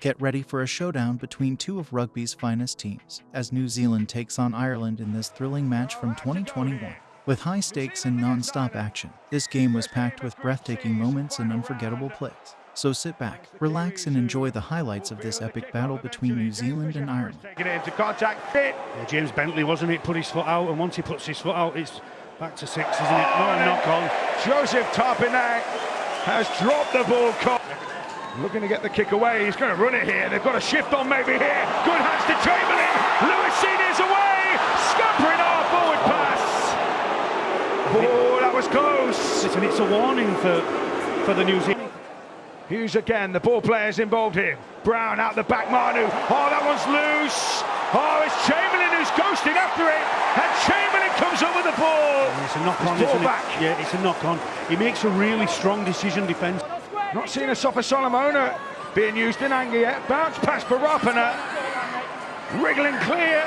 Get ready for a showdown between two of rugby's finest teams as New Zealand takes on Ireland in this thrilling match from 2021. With high stakes and non-stop action, this game was packed with breathtaking moments and unforgettable plays. So sit back, relax, and enjoy the highlights of this epic battle between New Zealand and Ireland. Taking it into contact, fit. Yeah, James Bentley, wasn't it? Put his foot out, and once he puts his foot out, it's back to six, isn't it? Not a knock on. Joseph Tapine has dropped the ball. Looking to get the kick away. He's going to run it here. They've got a shift on maybe here. Good hands to Chamberlain. Louis Senior's away. Scuppering off forward pass. Oh, that was close. Listen, it's a warning for, for the New Zealand. Hughes again, the ball players involved here. Brown out the back, Manu. Oh, that one's loose. Oh, it's Chamberlain who's ghosting after it. And Chamberlain comes up with the ball. It's a knock on, Ball isn't back. it? Yeah, it's a knock on. He makes a really strong decision defence. Not seeing Asofa-Solomona being used in anger yet. Bounce pass for Rapana. Wriggling clear.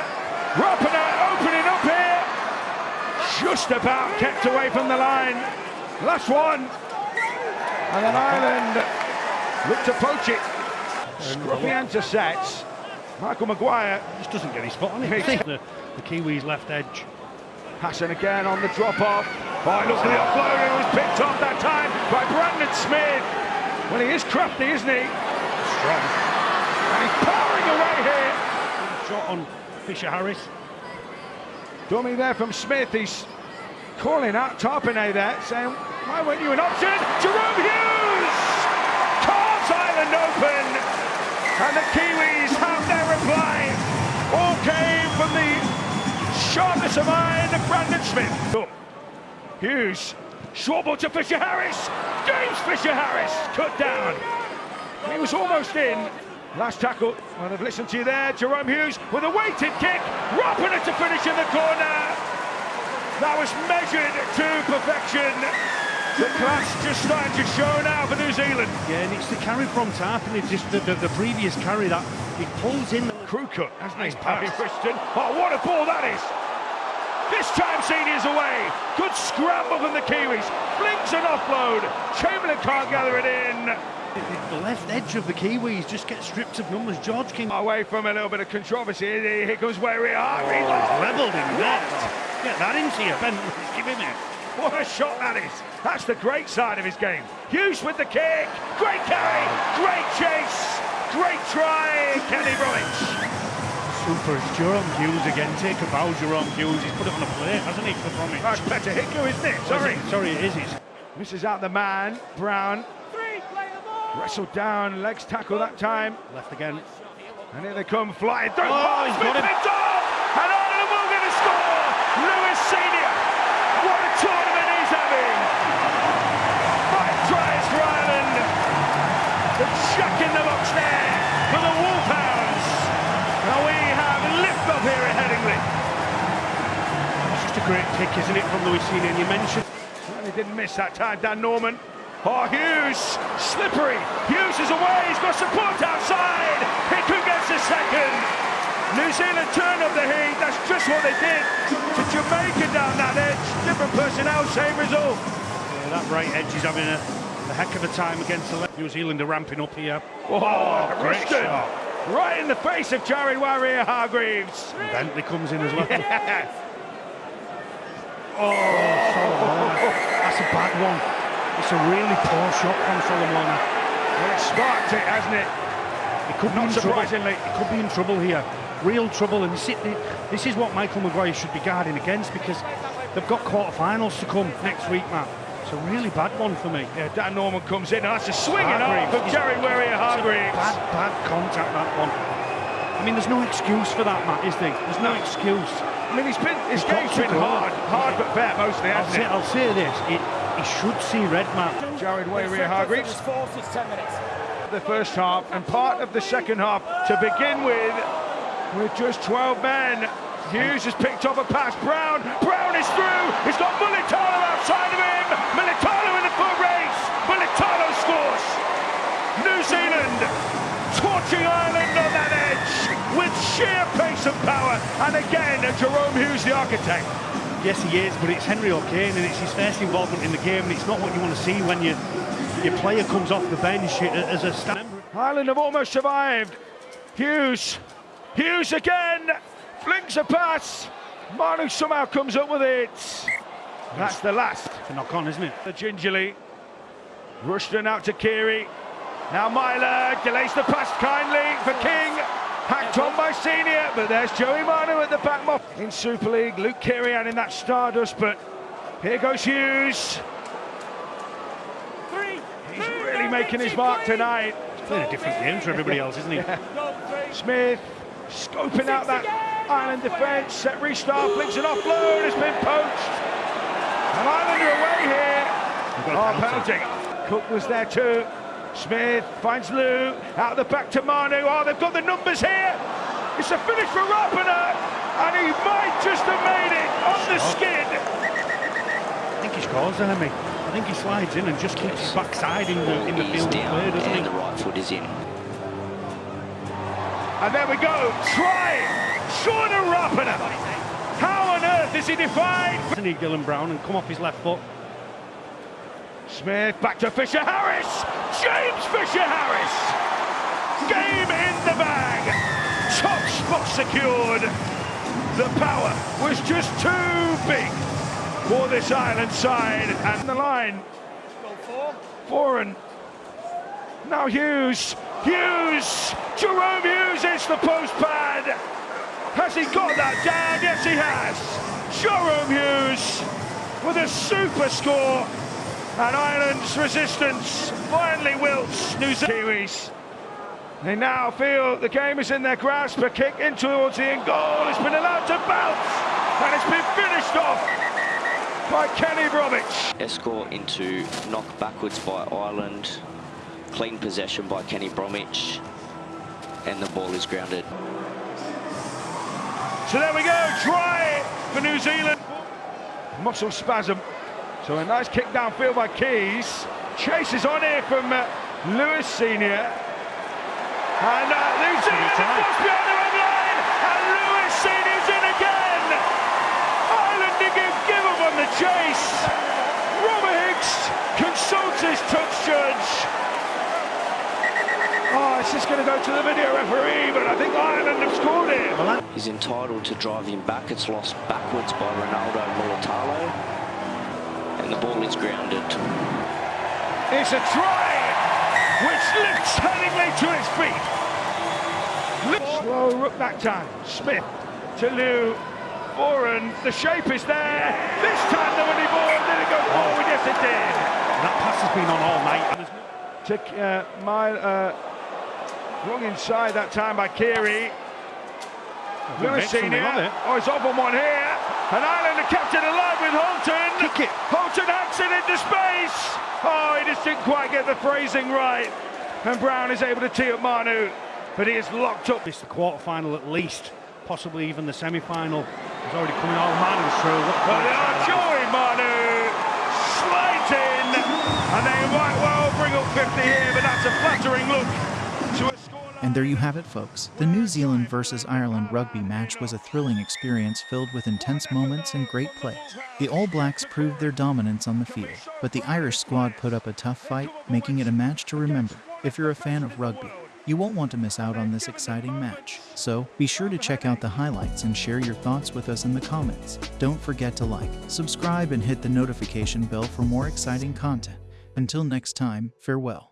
Rapana opening up here. Just about kept away from the line. Last one. And then Ireland look to poach it. Scruffy intercepts. Michael Maguire Just doesn't get his foot on it. the, the Kiwis left edge. Hassan again on the drop off. Oh, look at the offload. It was picked off that time by Brandon Smith. Well, he is crafty, isn't he? Strong. And he's powering away here. Shot on Fisher Harris. Dummy there from Smith. He's calling out Tapine there, saying, why weren't you an option? Jahrome Hughes! Carves Ireland open! And the Kiwis have their reply. All came from the sharpness of mind of Brandon Smith. Hughes, short ball to Fisher Harris. James Fisher Harris cut down. He was almost in. Last tackle. Well, they've listened to you there. Jahrome Hughes with a weighted kick. Rapana to finish in the corner. That was measured to perfection. The class just starting to show now for New Zealand. Yeah, and it's the carry from Tapine. It's just the, the, the previous carry that he pulls in. Crew cut, hasn't he? Nice pass. Harry Christian. Oh, what a ball that is. This time Senior's away. Good scramble from the Kiwis. Flinks an offload. Chamberlain can't gather it in. The left edge of the Kiwis just gets stripped of numbers. George King Away from a little bit of controversy. Here comes Waerea-Hargreaves. oh, levelled in net. Get that into you, Bentley. Give him it. What a shot that is. That's the great side of his game. Hughes with the kick. Great carry. Great chase. Great try. Kenny Roich. Super. It's Jahrome Hughes again. Take a bow, Jahrome Hughes. He's put it on a plate, hasn't he, for Bromwich? That's better Hickle, isn't it? Sorry. Sorry, it is. It's Misses out the man. Brown. Wrestled down. Legs tackle that time. left again. And here they come flying through. Oh, he's Smith got him. Great kick, isn't it, from Louis Senior? And you mentioned Certainly didn't miss that time, Dan Norman. Oh, Hughes, slippery. Hughes is away, he's got support outside. Hickman gets a second. New Zealand turn up the heat, that's just what they did to Jamaica down that edge. Different personnel, same result. yeah, that right edge is having a, a heck of a time against the left. New Zealand are ramping up here. Oh, great shot. right in the face of Jared Waerea-Hargreaves. And Bentley comes in as well. Yeah. Oh, Solomon. That's a bad one. It's a really poor shot from Solomon. Well, it sparked it, hasn't it? It could Not be in trouble. surprisingly. He could be in trouble here. Real trouble. And this is what Michael Maguire should be guarding against because they've got quarterfinals to come next week, Matt. It's a really bad one for me. Yeah, Dan Norman comes in, that's a swinging off of Jared Waerea-Hargreaves. Bad, bad contact, that one. I mean, there's no excuse for that, Matt, is there? There's no excuse. I mean, he's been his He's game's been go. hard, hard but fair mostly, I'll hasn't say, it? I'll say this. It, he should see red, Matt. Jared Waerea-Hargreaves, Force is 10 minutes. the first half and part of the second half to begin with, with just 12 men. Hughes has picked up a pass. Brown, Brown is through. He's got Mulitalo outside of him. Mulitalo in the foot race. Mulitalo scores. New Zealand torching Ireland on that edge with sheer pace and power. And again, Jahrome Hughes, the architect. Yes, he is, but it's Henry O'Kane and it's his first involvement in the game and it's not what you want to see when you, your player comes off the bench as a stand. Ireland have almost survived. Hughes, Hughes again, flings a pass. Manu somehow comes up with it. That's the last. The knock on, isn't it? The gingerly. Rushton out to Keary. Now Myler delays the pass kindly for King. Hacked on by Senior, but there's Joey Manu at the back. In Super League, Luke Kirian in that Stardust, but here goes Hughes. He's really making his mark tonight. He's playing a different game to everybody else, isn't he? Smith scoping out that Ireland defence. Set restart, flicks an offload, it's been poached. And Ireland are away here. Oh, penalty. Cook was there too. Smith finds Lou, out of the back to Manu. Oh, they've got the numbers here. It's a finish for Rapana, and he might just have made it on the skid. I think he scores there, mate. I think he slides in and just keeps his backside in the, in the He's field down play, doesn't he? and the right foot is in. And there we go. Try. Sean Rapana. How on earth is he defied? Doesn't he, Dylan Brown, and come off his left foot. Smith back to Fisher Harris. James Fisher Harris. Game in the bag. Top spot secured. The power was just too big for this Ireland side. And the line. Four Foreign. Now Hughes. Hughes. Jahrome Hughes hits the post pad. Has he got that down? Yes, he has. Jahrome Hughes with a super score. And Ireland's resistance finally wilts New Zealand They now feel the game is in their grasp. A kick in towards the end goal. It's been allowed to bounce. And it's been finished off by Kenny Bromwich. Escort into knock backwards by Ireland. Clean possession by Kenny Bromwich. And the ball is grounded. So there we go. Try for New Zealand. Muscle spasm. So a nice kick downfield by Keyes. Chases on here from uh, Louis Senior. And uh, New Zealand just beyond the red line. And Louis Senior's in again. Ireland didn't give up on the chase. Robert Hicks consults his touch judge. Oh, it's just going to go to the video referee, but I think Ireland have scored it. He's entitled to drive him back. It's lost backwards by Ronaldo Mulitalo. And the ball is grounded. It's a try, which lifts Hellingly to his feet. Slow rook that time. Smith to Lou. Foran, the shape is there. This time the winning ball, did it go forward? Yes, it did. That pass has been on all night. To uh, my, uh, wrong inside that time by Keary. Good Louis mix Senior. it? Oh, it's off on one here. And Ireland are kept it alive with Halton. Kick it. Hacks it into space. Oh, he just didn't quite get the phrasing right. And Brown is able to tee up Manu. But he is locked up. It's the quarter-final at least, possibly even the semi-final. He's already coming out. Manu's through. What a But point. oh, Manu slides in. And they might well bring up 50 here, but that's a flattering look to a scoreline. And there you have it, folks. The New Zealand versus Ireland rugby match was a thrilling experience filled with intense moments and great plays. The All Blacks proved their dominance on the field, but the Irish squad put up a tough fight, making it a match to remember. If you're a fan of rugby, you won't want to miss out on this exciting match. So be sure to check out the highlights and share your thoughts with us in the comments. Don't forget to like, subscribe, and hit the notification bell for more exciting content. Until next time, farewell.